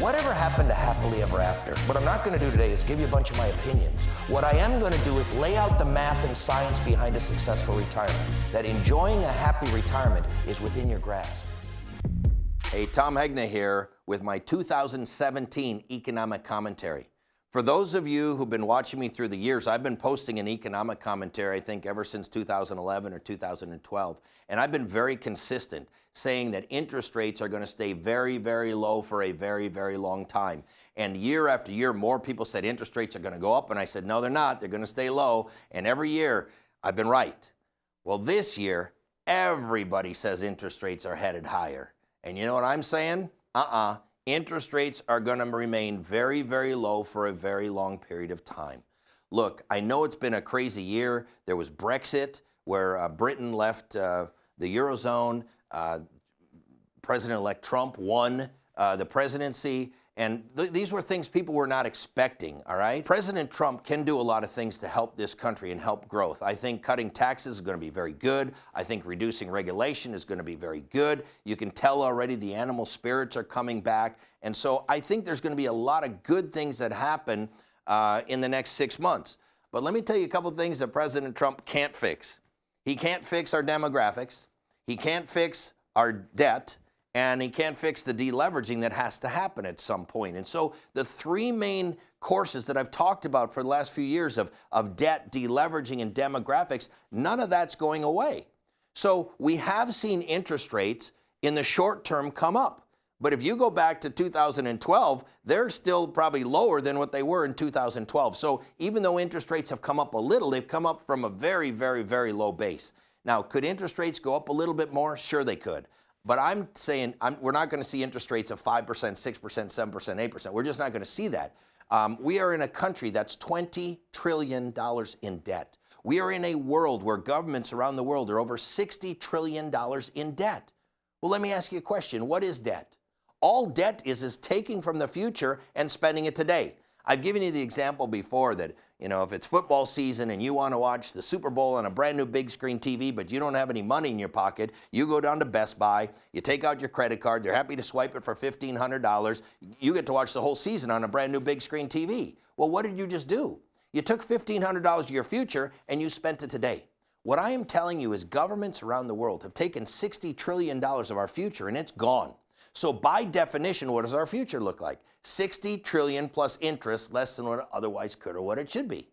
Whatever happened to happily ever after? What I'm not going to do today is give you a bunch of my opinions. What I am going to do is lay out the math and science behind a successful retirement. That enjoying a happy retirement is within your grasp. Hey, Tom Hegna here with my 2017 economic commentary. For those of you who've been watching me through the years, I've been posting an economic commentary, I think, ever since 2011 or 2012. And I've been very consistent saying that interest rates are going to stay very, very low for a very, very long time. And year after year, more people said interest rates are going to go up. And I said, no, they're not. They're going to stay low. And every year, I've been right. Well, this year, everybody says interest rates are headed higher. And you know what I'm saying? Uh-uh interest rates are going to remain very, very low for a very long period of time. Look, I know it's been a crazy year. There was Brexit, where uh, Britain left uh, the Eurozone. Uh, President-elect Trump won uh, the presidency. And th these were things people were not expecting, all right? President Trump can do a lot of things to help this country and help growth. I think cutting taxes is going to be very good. I think reducing regulation is going to be very good. You can tell already the animal spirits are coming back. And so I think there's going to be a lot of good things that happen uh, in the next six months. But let me tell you a couple things that President Trump can't fix. He can't fix our demographics. He can't fix our debt and he can't fix the deleveraging that has to happen at some point. And so the three main courses that I've talked about for the last few years of, of debt, deleveraging, and demographics, none of that's going away. So we have seen interest rates in the short term come up. But if you go back to 2012, they're still probably lower than what they were in 2012. So even though interest rates have come up a little, they've come up from a very, very, very low base. Now, could interest rates go up a little bit more? Sure, they could. But I'm saying I'm, we're not going to see interest rates of 5%, 6%, 7%, 8%. We're just not going to see that. Um, we are in a country that's $20 trillion in debt. We are in a world where governments around the world are over $60 trillion in debt. Well, let me ask you a question. What is debt? All debt is is taking from the future and spending it today. I've given you the example before that, you know, if it's football season and you want to watch the Super Bowl on a brand new big screen TV, but you don't have any money in your pocket, you go down to Best Buy, you take out your credit card, they're happy to swipe it for $1,500. You get to watch the whole season on a brand new big screen TV. Well, what did you just do? You took $1,500 of your future and you spent it today. What I am telling you is governments around the world have taken $60 trillion of our future and it's gone. So by definition, what does our future look like? 60 trillion plus interest, less than what it otherwise could or what it should be.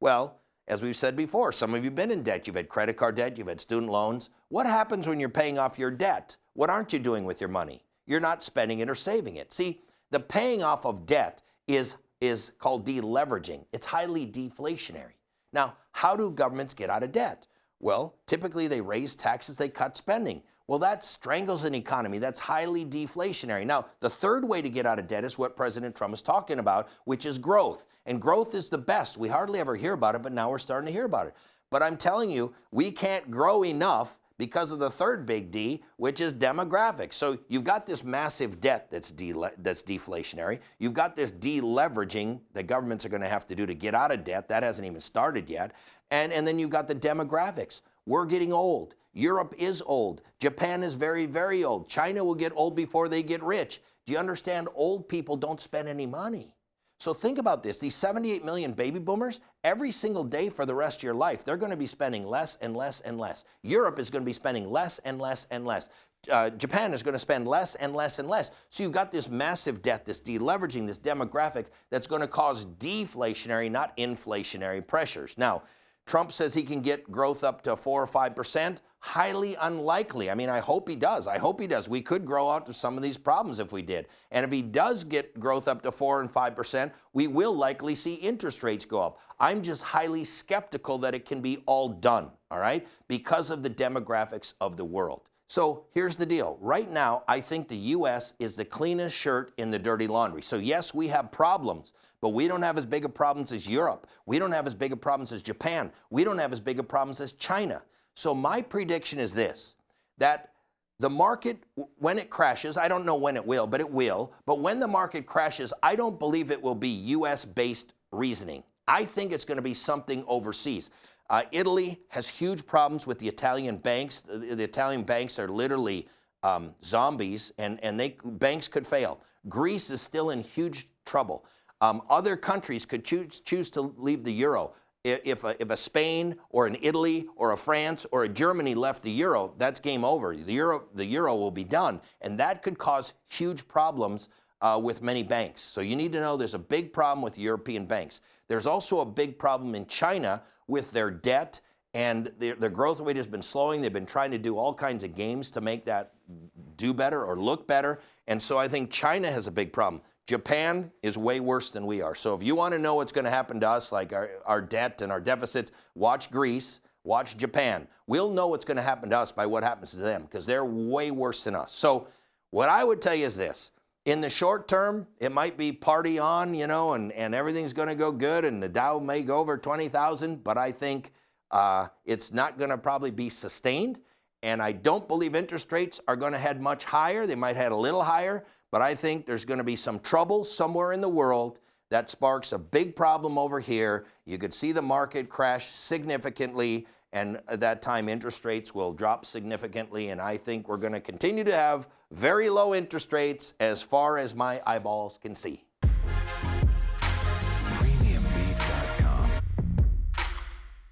Well, as we've said before, some of you have been in debt. You've had credit card debt, you've had student loans. What happens when you're paying off your debt? What aren't you doing with your money? You're not spending it or saving it. See, the paying off of debt is, is called deleveraging. It's highly deflationary. Now, how do governments get out of debt? Well, typically they raise taxes, they cut spending. Well, that strangles an economy. That's highly deflationary. Now, the third way to get out of debt is what President Trump is talking about, which is growth. And growth is the best. We hardly ever hear about it, but now we're starting to hear about it. But I'm telling you, we can't grow enough because of the third big D, which is demographics. So you've got this massive debt that's, de that's deflationary. You've got this deleveraging that governments are going to have to do to get out of debt. That hasn't even started yet. And, and then you've got the demographics. We're getting old. Europe is old. Japan is very, very old. China will get old before they get rich. Do you understand? Old people don't spend any money. So think about this. These 78 million baby boomers, every single day for the rest of your life, they're going to be spending less and less and less. Europe is going to be spending less and less and less. Uh, Japan is going to spend less and less and less. So you've got this massive debt, this deleveraging, this demographic that's going to cause deflationary, not inflationary pressures. Now, Trump says he can get growth up to 4 or 5%. Highly unlikely. I mean, I hope he does. I hope he does. We could grow out of some of these problems if we did. And if he does get growth up to 4 and 5%, we will likely see interest rates go up. I'm just highly skeptical that it can be all done, all right, because of the demographics of the world. So here's the deal. Right now, I think the U.S. is the cleanest shirt in the dirty laundry. So yes, we have problems, but we don't have as big of problems as Europe. We don't have as big of problems as Japan. We don't have as big of problems as China. So my prediction is this, that the market, when it crashes, I don't know when it will, but it will. But when the market crashes, I don't believe it will be U.S.-based reasoning. I think it's going to be something overseas. Uh, Italy has huge problems with the Italian banks. The, the Italian banks are literally um, zombies, and, and they, banks could fail. Greece is still in huge trouble. Um, other countries could choose, choose to leave the euro. If a, if a Spain or an Italy or a France or a Germany left the euro, that's game over. The euro, the euro will be done. And that could cause huge problems uh, with many banks. So you need to know there's a big problem with European banks. There's also a big problem in China with their debt and their, their growth rate has been slowing. They've been trying to do all kinds of games to make that do better or look better. And so I think China has a big problem. Japan is way worse than we are. So if you want to know what's going to happen to us, like our, our debt and our deficits, watch Greece, watch Japan. We'll know what's going to happen to us by what happens to them because they're way worse than us. So what I would tell you is this. In the short term, it might be party on, you know, and, and everything's going to go good and the Dow may go over 20,000, but I think uh, it's not going to probably be sustained. And I don't believe interest rates are going to head much higher. They might head a little higher, but I think there's going to be some trouble somewhere in the world that sparks a big problem over here. You could see the market crash significantly, and at that time interest rates will drop significantly. And I think we're going to continue to have very low interest rates as far as my eyeballs can see.